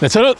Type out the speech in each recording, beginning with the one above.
네, 저는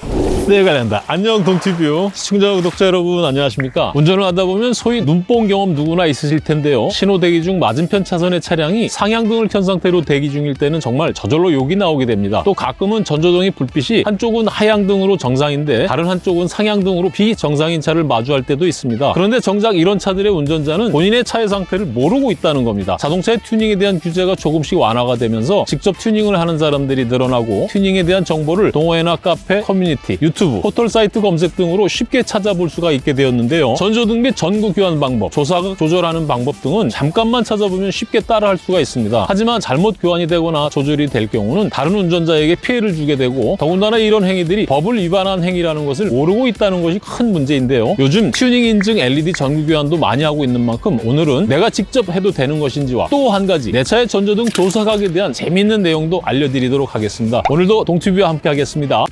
내가 된다. 안녕 동튜브 시청자 구독자 여러분 안녕하십니까? 운전을 하다 보면 소위 눈뽕 경험 누구나 있으실 텐데요. 신호 대기 중 맞은편 차선의 차량이 상향등을 켠 상태로 대기 중일 때는 정말 저절로 욕이 나오게 됩니다. 또 가끔은 전조등이 불빛이 한쪽은 하향등으로 정상인데 다른 한쪽은 상향등으로 비정상인 차를 마주할 때도 있습니다. 그런데 정작 이런 차들의 운전자는 본인의 차의 상태를 모르고 있다는 겁니다. 자동차의 튜닝에 대한 규제가 조금씩 완화가 되면서 직접 튜닝을 하는 사람들이 늘어나고 튜닝에 대한 정보를 동호회나 카페, 커뮤니티, 유튜브, 포털 사이트 검색 등으로 쉽게 찾아볼 수가 있게 되었는데요. 전조등 및 전구 교환 방법, 조사각 조절하는 방법 등은 잠깐만 찾아보면 쉽게 따라할 수가 있습니다. 하지만 잘못 교환이 되거나 조절이 될 경우는 다른 운전자에게 피해를 주게 되고 더군다나 이런 행위들이 법을 위반한 행위라는 것을 모르고 있다는 것이 큰 문제인데요. 요즘 튜닝 인증 LED 전구 교환도 많이 하고 있는 만큼 오늘은 내가 직접 해도 되는 것인지와 또 한 가지 내 차의 전조등 조사각에 대한 재미있는 내용도 알려드리도록 하겠습니다. 오늘도 동튜브와 함께 하겠습니다.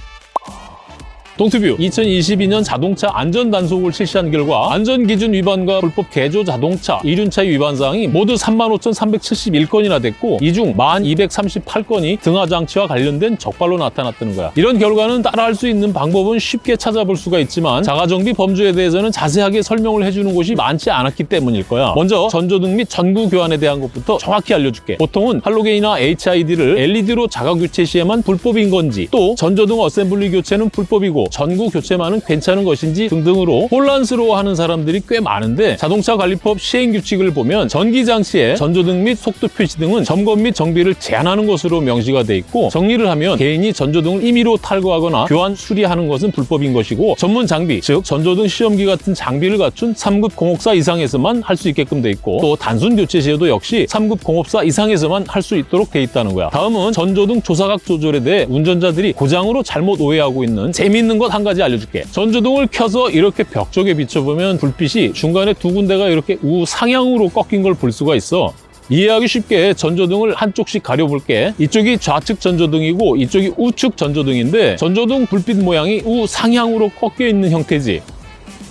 동튜브 2022년 자동차 안전 단속을 실시한 결과 안전기준 위반과 불법 개조 자동차 이륜차 위반 사항이 모두 35,371건이나 됐고 이 중 1,238건이 등하장치와 관련된 적발로 나타났다는 거야. 이런 결과는 따라할 수 있는 방법은 쉽게 찾아볼 수가 있지만 자가정비 범주에 대해서는 자세하게 설명을 해주는 곳이 많지 않았기 때문일 거야. 먼저 전조등 및 전구 교환에 대한 것부터 정확히 알려줄게. 보통은 할로게인이나 HID를 LED로 자가 교체 시에만 불법인 건지 또 전조등 어셈블리 교체는 불법이고 전구 교체만은 괜찮은 것인지 등등으로 혼란스러워하는 사람들이 꽤 많은데 자동차 관리법 시행 규칙을 보면 전기 장치에 전조등 및 속도 표시 등은 점검 및 정비를 제한하는 것으로 명시가 돼 있고 정리를 하면 개인이 전조등을 임의로 탈거하거나 교환 수리하는 것은 불법인 것이고 전문 장비 즉 전조등 시험기 같은 장비를 갖춘 3급 공업사 이상에서만 할 수 있게끔 돼 있고 또 단순 교체 시에도 역시 3급 공업사 이상에서만 할 수 있도록 돼 있다는 거야. 다음은 전조등 조사각 조절에 대해 운전자들이 고장으로 잘못 오해하고 있는 재미있는 것 한 가지 알려줄게. 전조등을 켜서 이렇게 벽 쪽에 비춰보면 불빛이 중간에 두 군데가 이렇게 우상향으로 꺾인 걸 볼 수가 있어. 이해하기 쉽게 전조등을 한쪽씩 가려볼게. 이쪽이 좌측 전조등이고 이쪽이 우측 전조등인데 전조등 불빛 모양이 우상향으로 꺾여 있는 형태지.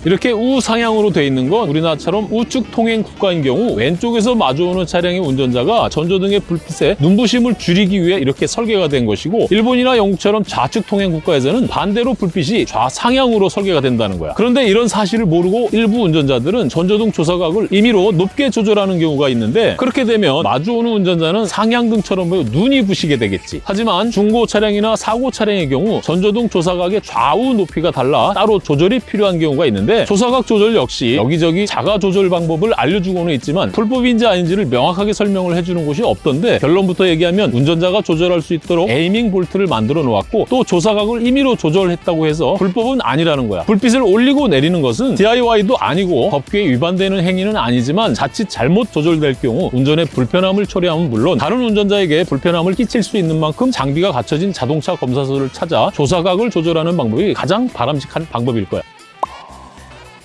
이렇게 우상향으로 돼 있는 건 우리나라처럼 우측 통행 국가인 경우 왼쪽에서 마주오는 차량의 운전자가 전조등의 불빛에 눈부심을 줄이기 위해 이렇게 설계가 된 것이고 일본이나 영국처럼 좌측 통행 국가에서는 반대로 불빛이 좌상향으로 설계가 된다는 거야. 그런데 이런 사실을 모르고 일부 운전자들은 전조등 조사각을 임의로 높게 조절하는 경우가 있는데 그렇게 되면 마주오는 운전자는 상향등처럼 눈이 부시게 되겠지. 하지만 중고 차량이나 사고 차량의 경우 전조등 조사각의 좌우 높이가 달라 따로 조절이 필요한 경우가 있는데 조사각 조절 역시 여기저기 자가 조절 방법을 알려주고는 있지만 불법인지 아닌지를 명확하게 설명을 해주는 곳이 없던데 결론부터 얘기하면 운전자가 조절할 수 있도록 에이밍 볼트를 만들어 놓았고 또 조사각을 임의로 조절했다고 해서 불법은 아니라는 거야. 불빛을 올리고 내리는 것은 DIY도 아니고 법규에 위반되는 행위는 아니지만 자칫 잘못 조절될 경우 운전에 불편함을 초래하면 물론 다른 운전자에게 불편함을 끼칠 수 있는 만큼 장비가 갖춰진 자동차 검사소를 찾아 조사각을 조절하는 방법이 가장 바람직한 방법일 거야.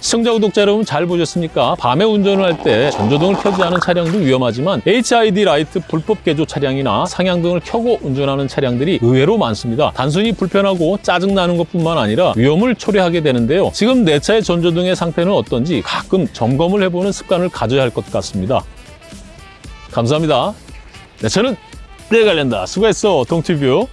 시청자 구독자 여러분 잘 보셨습니까? 밤에 운전을 할 때 전조등을 켜지 않은 차량도 위험하지만 HID 라이트 불법 개조 차량이나 상향등을 켜고 운전하는 차량들이 의외로 많습니다. 단순히 불편하고 짜증나는 것뿐만 아니라 위험을 초래하게 되는데요. 지금 내 차의 전조등의 상태는 어떤지 가끔 점검을 해보는 습관을 가져야 할 것 같습니다. 감사합니다. 내 차는 내가 관련다. 수고했어, 동티뷰.